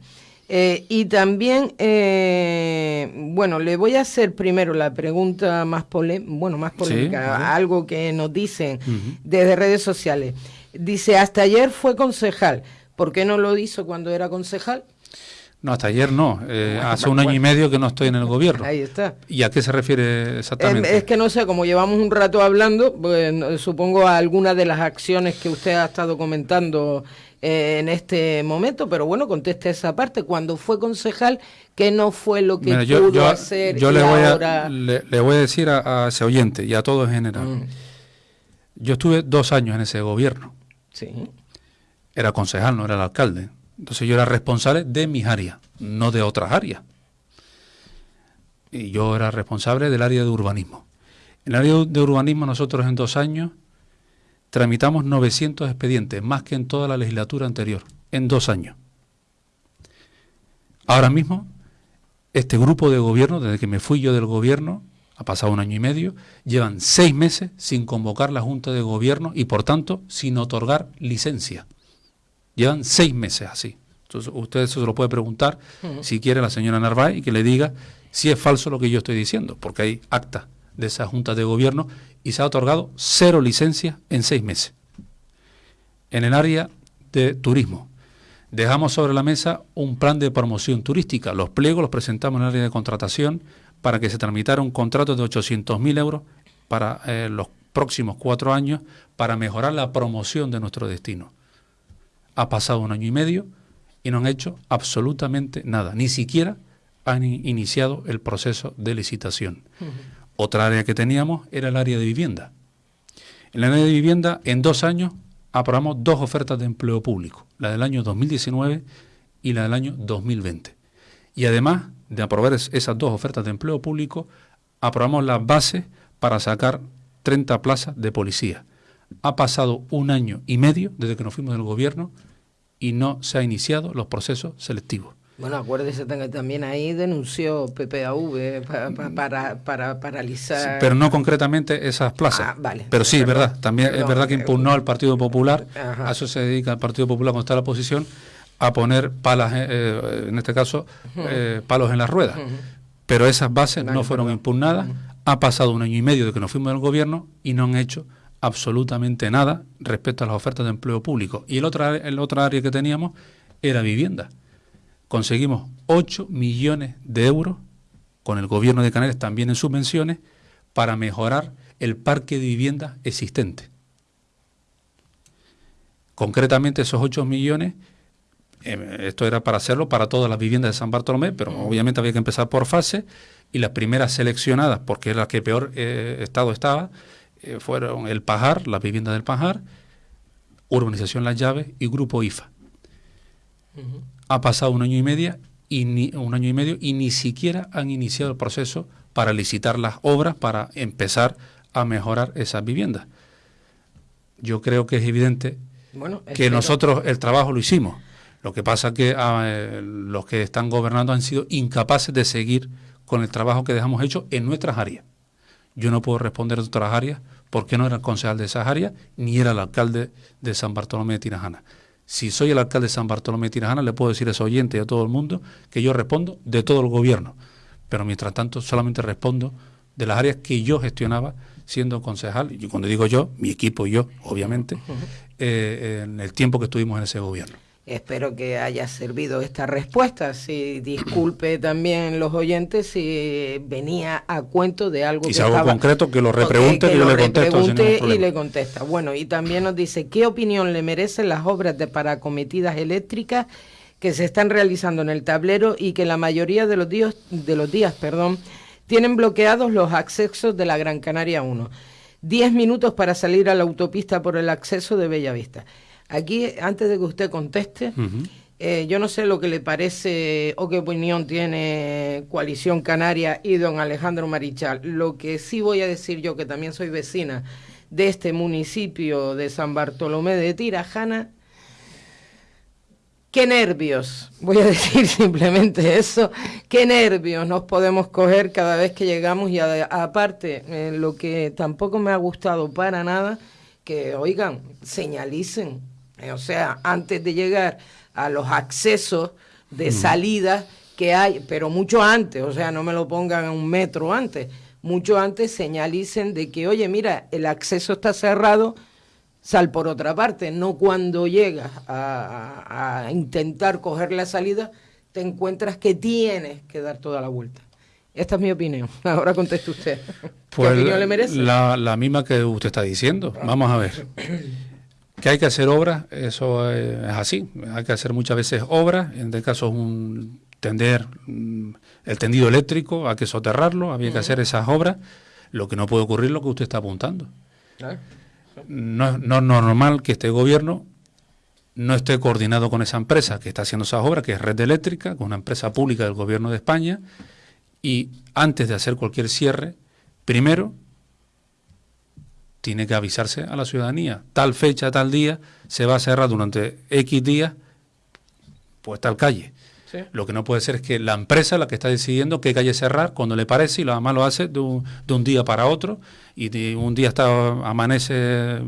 Eh, y también, eh, bueno, le voy a hacer primero la pregunta más, bueno, más polémica, algo que nos dicen desde redes sociales. Dice, hasta ayer fue concejal. ¿Por qué no lo hizo cuando era concejal? No, hasta ayer no. Eh, hace un año y medio que no estoy en el gobierno. Ahí está. ¿Y a qué se refiere exactamente? Es, que no sé, como llevamos un rato hablando, pues, supongo a alguna de las acciones que usted ha estado comentando eh, en este momento, pero bueno, conteste esa parte. Cuando fue concejal, ¿qué no fue lo que pudo hacer? Yo le, voy a, le, voy a decir a, ese oyente y a todo en general. Mm. Yo estuve dos años en ese gobierno. Sí. Era concejal, no era el alcalde. Entonces yo era responsable de mis áreas, no de otras áreas. Y yo era responsable del área de urbanismo. En el área de urbanismo nosotros en dos años tramitamos 900 expedientes, más que en toda la legislatura anterior, en dos años. Ahora mismo, este grupo de gobierno, desde que me fui yo del gobierno, ha pasado un año y medio, llevan seis meses sin convocar la Junta de Gobierno y, por tanto, sin otorgar licencia. Llevan seis meses así. Entonces, usted se lo puede preguntar si quiere la señora Narváez y que le diga si es falso lo que yo estoy diciendo, porque hay acta de esa Junta de Gobierno y se ha otorgado cero licencias en seis meses. En el área de turismo, dejamos sobre la mesa un plan de promoción turística. Los pliegos los presentamos en el área de contratación para que se tramitara un contrato de 800.000 euros para eh, los próximos cuatro años para mejorar la promoción de nuestro destino. Ha pasado un año y medio y no han hecho absolutamente nada, ni siquiera han iniciado el proceso de licitación. Otra área que teníamos era el área de vivienda. En el área de vivienda, en dos años, aprobamos dos ofertas de empleo público, la del año 2019 y la del año 2020. Y además de aprobar esas dos ofertas de empleo público, aprobamos las bases para sacar 30 plazas de policía ha pasado un año y medio desde que nos fuimos del gobierno y no se han iniciado los procesos selectivos. Bueno, acuérdese también ahí denunció PPAV para, para, paralizar. pero no concretamente esas plazas. Ah, vale. Pero sí, es verdad. También es verdad que impugnó al Partido Popular. A eso se dedica el Partido Popular cuando está la oposición a poner palas, eh, eh, en este caso, eh, palos en las ruedas. Pero esas bases no fueron impugnadas. Ha pasado un año y medio de que nos fuimos del gobierno y no han hecho absolutamente nada respecto a las ofertas de empleo público. Y el otro, el otro área que teníamos era vivienda. Conseguimos 8 millones de euros con el gobierno de Canarias también en subvenciones para mejorar el parque de viviendas existente. Concretamente esos 8 millones, eh, esto era para hacerlo para todas las viviendas de San Bartolomé, pero obviamente había que empezar por fase y las primeras seleccionadas, porque era la que peor eh, estado estaba, eh, fueron el Pajar, las viviendas del Pajar, Urbanización Las Llaves y Grupo IFA. Ha pasado un año y medio y ni, un año y medio y ni siquiera han iniciado el proceso para licitar las obras para empezar a mejorar esas viviendas. Yo creo que es evidente que nosotros el trabajo lo hicimos. Lo que pasa es que ah, los que están gobernando han sido incapaces de seguir con el trabajo que dejamos hecho en nuestras áreas. Yo no puedo responder de otras áreas porque no era el concejal de esas áreas ni era el alcalde de San Bartolomé de Tirajana. Si soy el alcalde de San Bartolomé de Tirajana, le puedo decir a ese oyente y a todo el mundo que yo respondo de todo el gobierno. Pero mientras tanto, solamente respondo de las áreas que yo gestionaba siendo concejal, y cuando digo yo, mi equipo y yo, obviamente, eh, en el tiempo que estuvimos en ese gobierno. Espero que haya servido esta respuesta. Si disculpe también los oyentes si venía a cuento de algo y si algo concreto que lo repregunte y yo le contesto. y le contesta. Bueno, y también nos dice qué opinión le merecen las obras de paracometidas eléctricas que se están realizando en el tablero y que la mayoría de los días, de los días, perdón, tienen bloqueados los accesos de la Gran Canaria 1. Diez minutos para salir a la autopista por el acceso de Bellavista. Aquí, antes de que usted conteste, eh, yo no sé lo que le parece o qué opinión tiene Coalición Canaria y don Alejandro Marichal. Lo que sí voy a decir yo, que también soy vecina de este municipio de San Bartolomé de Tirajana, qué nervios, voy a decir simplemente eso, qué nervios nos podemos coger cada vez que llegamos y aparte, eh, lo que tampoco me ha gustado para nada, que oigan, señalicen o sea, antes de llegar a los accesos de salida que hay, pero mucho antes, o sea, no me lo pongan a un metro antes, mucho antes señalicen de que, oye, mira, el acceso está cerrado, sal por otra parte, no cuando llegas a, intentar coger la salida, te encuentras que tienes que dar toda la vuelta. Esta es mi opinión. Ahora conteste usted. Pues ¿Qué opinión le merece? La, la misma que usted está diciendo. Vamos a ver. Que hay que hacer obras, eso es así. Hay que hacer muchas veces obras, en este caso un tender mm, el tendido eléctrico, hay que soterrarlo, había que hacer esas obras. Lo que no puede ocurrir es lo que usted está apuntando. No, no es normal que este gobierno no esté coordinado con esa empresa que está haciendo esas obras, que es Red Eléctrica, con una empresa pública del gobierno de España, y antes de hacer cualquier cierre, primero tiene que avisarse a la ciudadanía. Tal fecha, tal día, se va a cerrar durante X días, pues tal calle. Lo que no puede ser es que la empresa la que está decidiendo qué calle cerrar cuando le parece y lo demás lo hace de un, día para otro y un día está amanece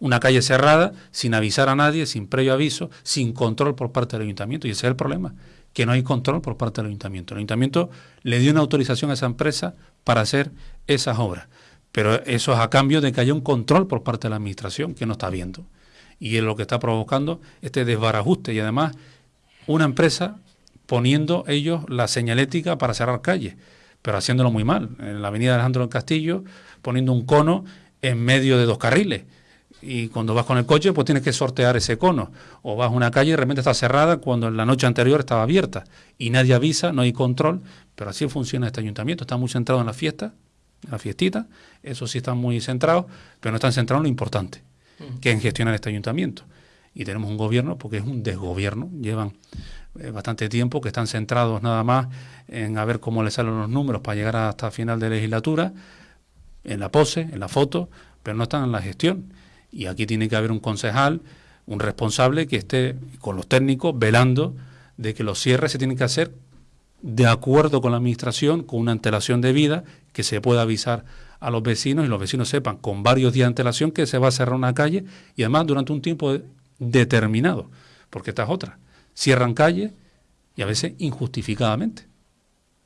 una calle cerrada sin avisar a nadie, sin previo aviso, sin control por parte del ayuntamiento y ese es el problema, que no hay control por parte del ayuntamiento. El ayuntamiento le dio una autorización a esa empresa para hacer esas obras. Pero eso es a cambio de que haya un control por parte de la administración que no está viendo. Y es lo que está provocando este desbarajuste. Y además, una empresa poniendo ellos la señalética para cerrar calles, pero haciéndolo muy mal. En la avenida Alejandro del Castillo, poniendo un cono en medio de dos carriles. Y cuando vas con el coche, pues tienes que sortear ese cono. O vas a una calle y de repente está cerrada cuando en la noche anterior estaba abierta. Y nadie avisa, no hay control. Pero así funciona este ayuntamiento. Está muy centrado en la fiesta, la fiestita, eso sí están muy centrados, pero no están centrados en lo importante, que es en gestionar este ayuntamiento. Y tenemos un gobierno, porque es un desgobierno, llevan eh, bastante tiempo que están centrados nada más en a ver cómo les salen los números para llegar hasta final de legislatura, en la pose, en la foto, pero no están en la gestión. Y aquí tiene que haber un concejal, un responsable que esté con los técnicos velando de que los cierres se tienen que hacer de acuerdo con la administración, con una antelación de vida, que se pueda avisar a los vecinos y los vecinos sepan con varios días de antelación que se va a cerrar una calle y además durante un tiempo determinado, porque esta es otra. Cierran calle y a veces injustificadamente,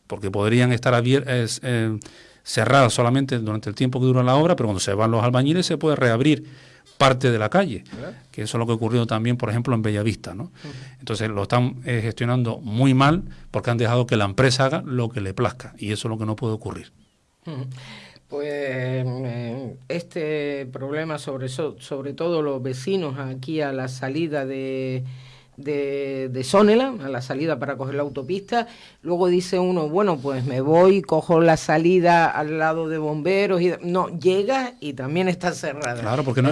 porque podrían estar eh, cerrada solamente durante el tiempo que dura la obra, pero cuando se van los albañiles se puede reabrir parte de la calle, que eso es lo que ha ocurrido también, por ejemplo, en Bellavista. ¿no? Entonces lo están eh, gestionando muy mal porque han dejado que la empresa haga lo que le plazca y eso es lo que no puede ocurrir. Pues eh, este problema, sobre, sobre todo los vecinos aquí a la salida de, de, de Sonela, a la salida para coger la autopista. Luego dice uno, bueno, pues me voy, cojo la salida al lado de bomberos. y No, llega y también está cerrada. Claro, porque no,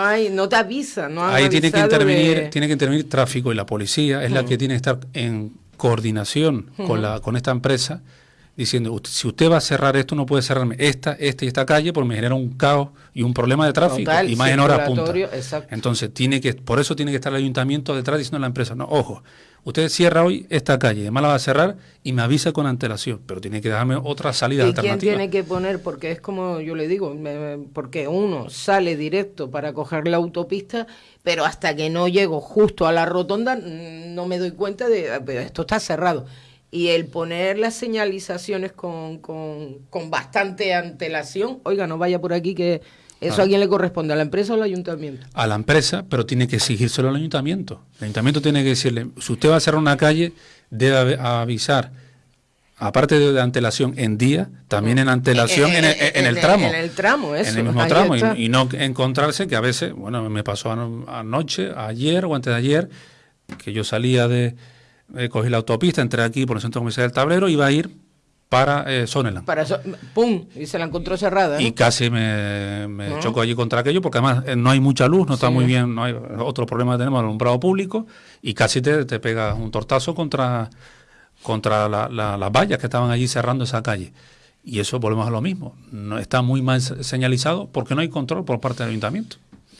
hay, no, te avisa. No ahí tiene que, intervenir, tiene que intervenir tráfico y la policía es la que tiene que estar en coordinación con, la, con esta empresa diciendo, si usted va a cerrar esto, no puede cerrarme esta, esta y esta calle porque me genera un caos y un problema de tráfico y más en horas punta. Entonces, tiene que, por eso tiene que estar el ayuntamiento detrás diciendo a la empresa, no, ojo, usted cierra hoy esta calle, además la va a cerrar y me avisa con antelación, pero tiene que darme otra salida ¿Y quién tiene que poner? Porque es como yo le digo, porque uno sale directo para coger la autopista, pero hasta que no llego justo a la rotonda no me doy cuenta de, esto está cerrado y el poner las señalizaciones con, con, con, bastante antelación, oiga, no vaya por aquí que eso a quién le corresponde, a la empresa o al ayuntamiento. A la empresa, pero tiene que exigírselo al ayuntamiento. El ayuntamiento tiene que decirle, si usted va a cerrar una calle, debe avisar, aparte de, antelación en día, también en antelación en, el, tramo. En el tramo, eso. En el mismo tramo, y, no encontrarse que a veces, bueno, me pasó anoche, ayer o antes de ayer, que yo salía de eh, cogí la autopista, entré aquí por el centro comercial del Tablero, iba a ir para eh, Para ¡Pum! Y se la encontró cerrada. Y casi me, me choco allí contra aquello, porque además eh, no hay mucha luz, no está muy bien, no hay otro problema tenemos, el alumbrado público, y casi te, te pega un tortazo contra, contra las vallas que estaban allí cerrando esa calle. Y eso volvemos a lo mismo. No, está muy mal señalizado porque no hay control por parte del ayuntamiento.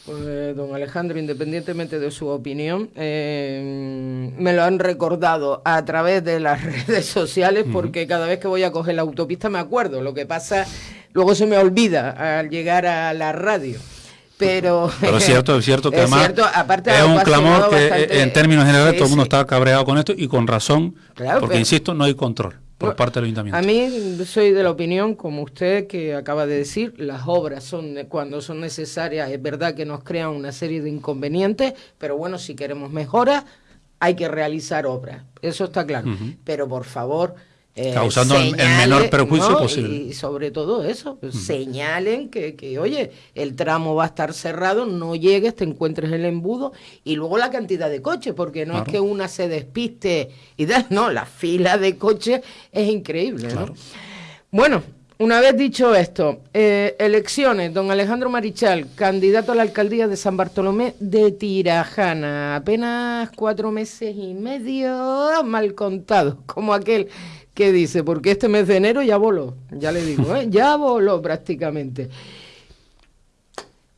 Pues, don Alejandro, independientemente de su opinión, eh, me lo han recordado a través de las redes sociales porque cada vez que voy a coger la autopista me acuerdo. Lo que pasa, luego se me olvida al llegar a la radio. Pero, Pero es cierto, es cierto que además es un clamor que en términos generales todo el mundo está cabreado con esto y con razón, porque insisto, no hay control por parte del ayuntamiento. A mí soy de la opinión, como usted que acaba de decir, las obras son cuando son necesarias, es verdad que nos crean una serie de inconvenientes, pero bueno, si queremos mejoras, hay que realizar obras, eso está claro. Pero por favor, eh, causando el menor perjuicio posible. Y sobre todo eso, señalen que, que, oye, el tramo va a estar cerrado, no llegues, te encuentres el embudo y luego la cantidad de coches, porque no es que una se despiste y da, no, la fila de coches es increíble. Bueno, una vez dicho esto, eh, elecciones, don Alejandro Marichal, candidato a la alcaldía de San Bartolomé de Tirajana, apenas cuatro meses y medio mal contado, como aquel ¿Qué dice? Porque este mes de enero ya voló, ya le digo, ¿eh? ya voló prácticamente.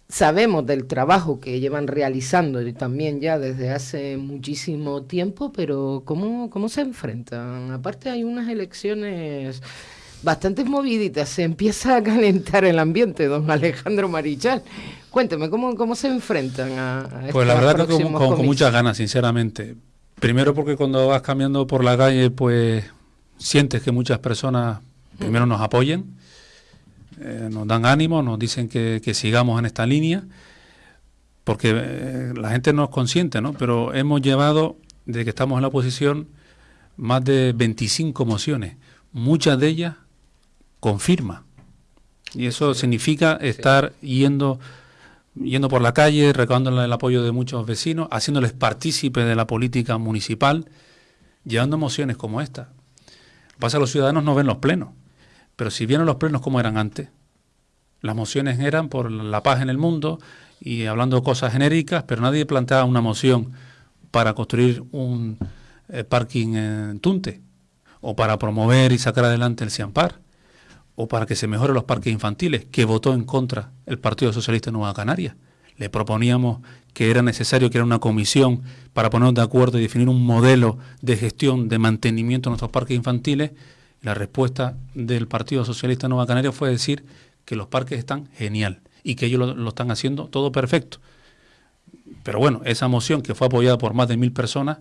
Sabemos del trabajo que llevan realizando también ya desde hace muchísimo tiempo, pero ¿cómo, cómo se enfrentan? Aparte hay unas elecciones bastante moviditas, se empieza a calentar el ambiente, don Alejandro Marichal. Cuénteme, ¿cómo, cómo se enfrentan a, a Pues la verdad que con, con muchas ganas, sinceramente. Primero porque cuando vas cambiando por la calle, pues sientes que muchas personas primero nos apoyen, eh, nos dan ánimo, nos dicen que, sigamos en esta línea, porque eh, la gente no es consciente, ¿no? Pero hemos llevado, desde que estamos en la oposición, más de 25 mociones, muchas de ellas con firma. Y eso significa estar yendo yendo por la calle, recaudando el apoyo de muchos vecinos, haciéndoles partícipe de la política municipal, llevando mociones como esta. Pasa los ciudadanos no ven los plenos, pero si vieron los plenos como eran antes, las mociones eran por la paz en el mundo y hablando cosas genéricas, pero nadie planteaba una moción para construir un eh, parking en Tunte, o para promover y sacar adelante el Ciampar, o para que se mejoren los parques infantiles, que votó en contra el Partido Socialista de Nueva Canaria. Le proponíamos que era necesario que era una comisión para ponernos de acuerdo y definir un modelo de gestión de mantenimiento de nuestros parques infantiles. La respuesta del Partido Socialista Nueva Canaria fue decir que los parques están genial y que ellos lo, están haciendo todo perfecto. Pero bueno, esa moción que fue apoyada por más de mil personas,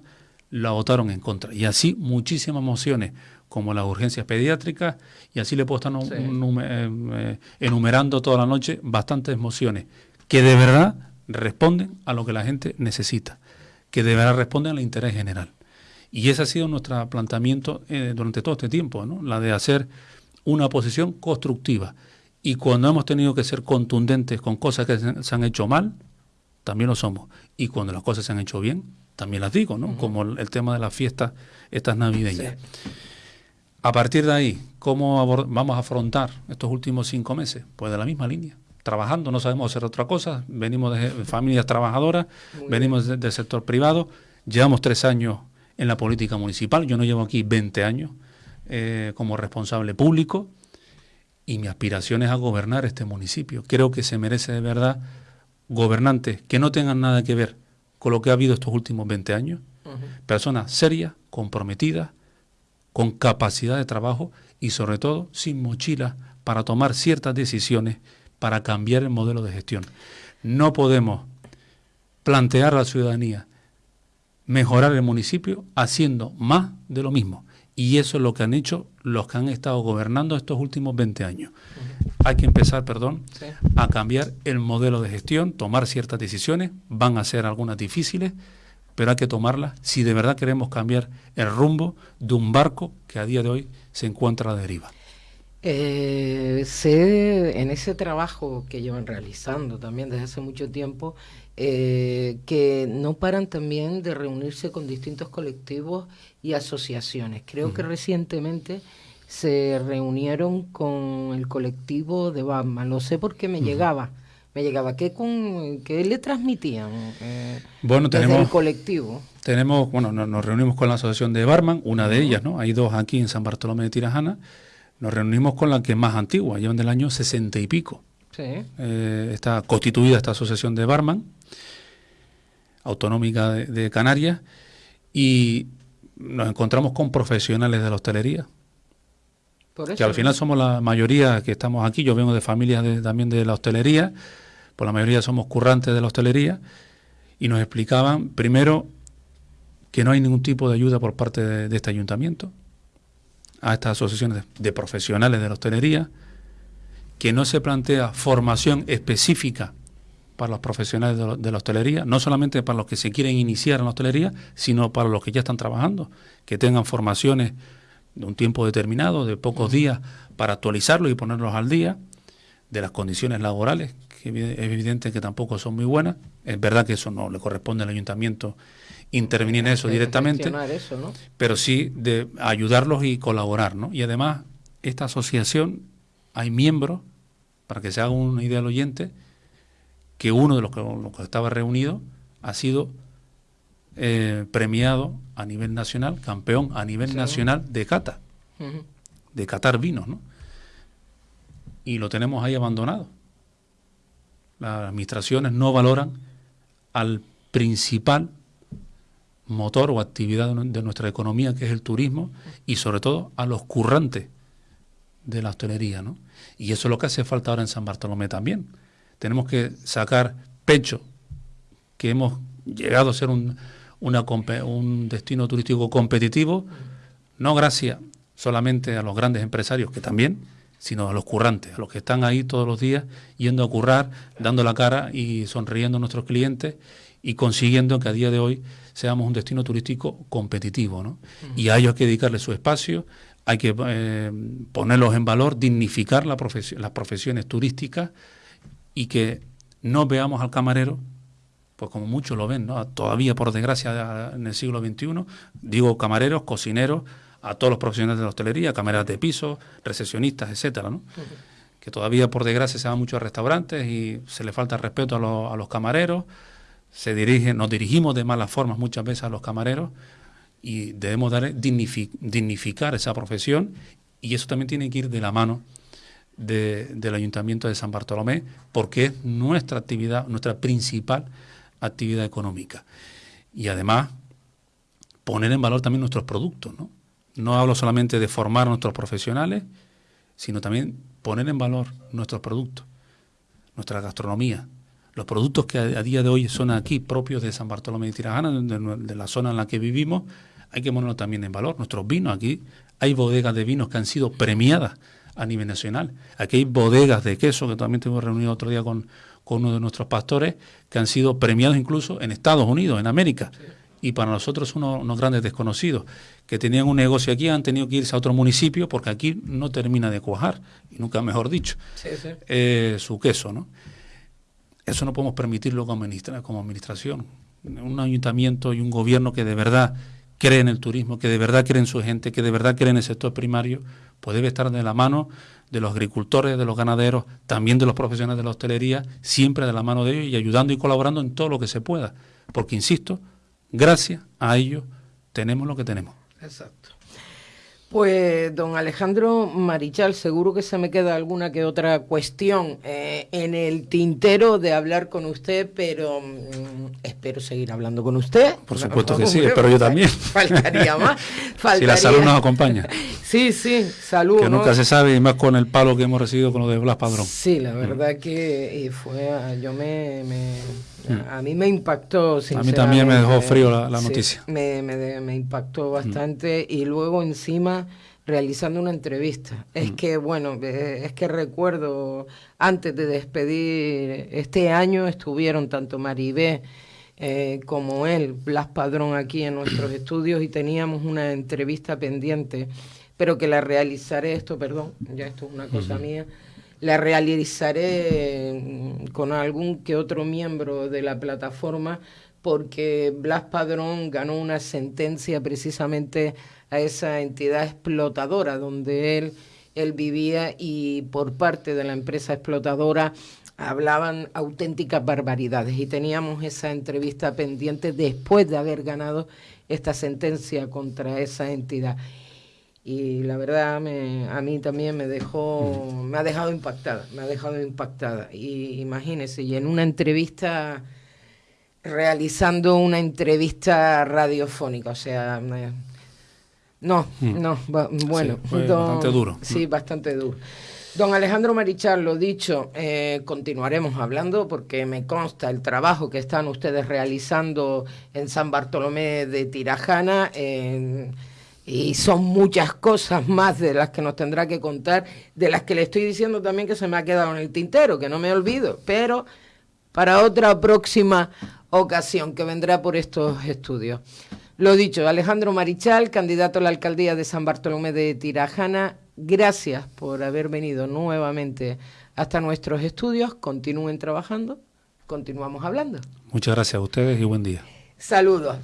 la votaron en contra. Y así muchísimas mociones como las urgencias pediátricas, y así le puedo estar eh, eh, enumerando toda la noche bastantes mociones que de verdad responden a lo que la gente necesita, que de verdad responden al interés general. Y ese ha sido nuestro planteamiento eh, durante todo este tiempo, ¿no? la de hacer una posición constructiva. Y cuando hemos tenido que ser contundentes con cosas que se han hecho mal, también lo somos. Y cuando las cosas se han hecho bien, también las digo, ¿no? Como el, tema de las fiestas, estas navideñas. A partir de ahí, ¿cómo vamos a afrontar estos últimos cinco meses? Pues de la misma línea. Trabajando, no sabemos hacer otra cosa. Venimos de familias trabajadoras, venimos del sector privado. Llevamos tres años en la política municipal. Yo no llevo aquí 20 años eh, como responsable público y mi aspiración es a gobernar este municipio. Creo que se merece de verdad gobernantes que no tengan nada que ver con lo que ha habido estos últimos 20 años, personas serias, comprometidas, con capacidad de trabajo y sobre todo sin mochila para tomar ciertas decisiones para cambiar el modelo de gestión. No podemos plantear a la ciudadanía mejorar el municipio haciendo más de lo mismo. Y eso es lo que han hecho los que han estado gobernando estos últimos 20 años. Hay que empezar, perdón, a cambiar el modelo de gestión, tomar ciertas decisiones, van a ser algunas difíciles, pero hay que tomarlas si de verdad queremos cambiar el rumbo de un barco que a día de hoy se encuentra a la deriva. Eh, sé en ese trabajo que llevan realizando también desde hace mucho tiempo, eh, que no paran también de reunirse con distintos colectivos y asociaciones. Creo que recientemente se reunieron con el colectivo de Batman. Lo sé porque me llegaba. Me llegaba. ¿Qué, con, qué le transmitían eh, bueno, tenemos, el colectivo? Tenemos, bueno, nos, reunimos con la asociación de Barman, una de ellas, ¿no? Hay dos aquí en San Bartolomé de Tirajana. Nos reunimos con la que es más antigua, llevan del año sesenta y pico. Sí. Eh, está constituida esta asociación de Barman, autonómica de, Canarias, y nos encontramos con profesionales de la hostelería. que al final somos la mayoría que estamos aquí, yo vengo de familias también de la hostelería, por la mayoría somos currantes de la hostelería, y nos explicaban primero que no hay ningún tipo de ayuda por parte de, este ayuntamiento a estas asociaciones de profesionales de la hostelería, que no se plantea formación específica para los profesionales de, la hostelería, no solamente para los que se quieren iniciar en la hostelería, sino para los que ya están trabajando, que tengan formaciones de un tiempo determinado, de pocos días, para actualizarlos y ponerlos al día, de las condiciones laborales, que es evidente que tampoco son muy buenas. Es verdad que eso no le corresponde al ayuntamiento intervenir en eso directamente, pero sí de ayudarlos y colaborar. ¿no? Y además, esta asociación, hay miembros, para que se haga una idea al oyente, que uno de los que, estaba reunido ha sido eh, premiado a nivel nacional, campeón a nivel nacional de cata, de catar vinos, ¿no? Y lo tenemos ahí abandonado. Las administraciones no valoran al principal motor o actividad de nuestra economía, que es el turismo, y sobre todo a los currantes de la hostelería, ¿no? Y eso es lo que hace falta ahora en San Bartolomé también tenemos que sacar pecho que hemos llegado a ser un, un destino turístico competitivo, no gracias solamente a los grandes empresarios, que también, sino a los currantes, a los que están ahí todos los días yendo a currar, dando la cara y sonriendo a nuestros clientes y consiguiendo que a día de hoy seamos un destino turístico competitivo. ¿no? Y a ellos hay que dedicarle su espacio, hay que eh, ponerlos en valor, dignificar la las profesiones turísticas y que no veamos al camarero, pues como muchos lo ven, ¿no? todavía por desgracia en el siglo XXI, digo camareros, cocineros, a todos los profesionales de la hostelería, camareras de piso, recesionistas, etcétera, ¿no? que todavía por desgracia se van muchos restaurantes y se le falta respeto a, los camareros, se dirigen, nos dirigimos de malas formas muchas veces a los camareros y debemos dar, dignificar esa profesión y eso también tiene que ir de la mano del Ayuntamiento de San Bartolomé, porque es nuestra actividad, nuestra principal actividad económica. Y además, poner en valor también nuestros productos. ¿no? no hablo solamente de formar a nuestros profesionales, sino también poner en valor nuestros productos, nuestra gastronomía, los productos que a, día de hoy son aquí propios de San Bartolomé de Tirajana, de, de, la zona en la que vivimos, hay que ponerlo también en valor. Nuestros vinos aquí hay bodegas de vinos que han sido premiadas a nivel nacional. Aquí hay bodegas de queso, que también tuvimos reunido otro día con, con uno de nuestros pastores, que han sido premiados incluso en Estados Unidos, en América. Y para nosotros unos, unos grandes desconocidos, que tenían un negocio aquí, han tenido que irse a otro municipio porque aquí no termina de cuajar, y nunca mejor dicho, eh, su queso. ¿no? Eso no podemos permitirlo como, administración. Un ayuntamiento y un gobierno que de verdad cree en el turismo, que de verdad cree en su gente, que de verdad cree en el sector primario, pues debe estar de la mano de los agricultores, de los ganaderos, también de los profesionales de la hostelería, siempre de la mano de ellos y ayudando y colaborando en todo lo que se pueda. Porque, insisto, gracias a ellos tenemos lo que tenemos. Exacto. Pues, don Alejandro Marichal, seguro que se me queda alguna que otra cuestión eh, en el tintero de hablar con usted, pero mm, espero seguir hablando con usted. Por supuesto que sí, espero yo también. Faltaría más. Si la salud nos acompaña. Sí, sí, salud. Que nunca se sabe, y más con el palo que hemos recibido con lo de Blas Padrón. Sí, la verdad que fue, yo me a mí me impactó, A mí también me dejó frío la, noticia. Me, me, impactó mm. bastante y luego encima realizando una entrevista. Es mm. que, bueno, eh, es que recuerdo, antes de despedir este año estuvieron tanto Maribé eh, como él, Blas Padrón, aquí en nuestros estudios y teníamos una entrevista pendiente, pero que la realizaré, esto, perdón, ya esto es una cosa mía la realizaré mm, con algún que otro miembro de la plataforma porque Blas Padrón ganó una sentencia precisamente a esa entidad explotadora donde él, él vivía y por parte de la empresa explotadora hablaban auténticas barbaridades. Y teníamos esa entrevista pendiente después de haber ganado esta sentencia contra esa entidad y la verdad me, a mí también me dejó, me ha dejado impactada, me ha dejado impactada. Y imagínese, y en una entrevista, realizando una entrevista radiofónica, o sea, no, mm. no, bueno, bastante duro. Sí, bastante duro. Don Alejandro Marichal, lo dicho, eh, continuaremos hablando porque me consta el trabajo que están ustedes realizando en San Bartolomé de Tirajana. En, y son muchas cosas más de las que nos tendrá que contar, de las que le estoy diciendo también que se me ha quedado en el tintero, que no me olvido, pero para otra próxima ocasión que vendrá por estos estudios. Lo dicho, Alejandro Marichal, candidato a la alcaldía de San Bartolomé de Tirajana, gracias por haber venido nuevamente hasta nuestros estudios. Continúen trabajando, continuamos hablando. Muchas gracias a ustedes y buen día. Saludos.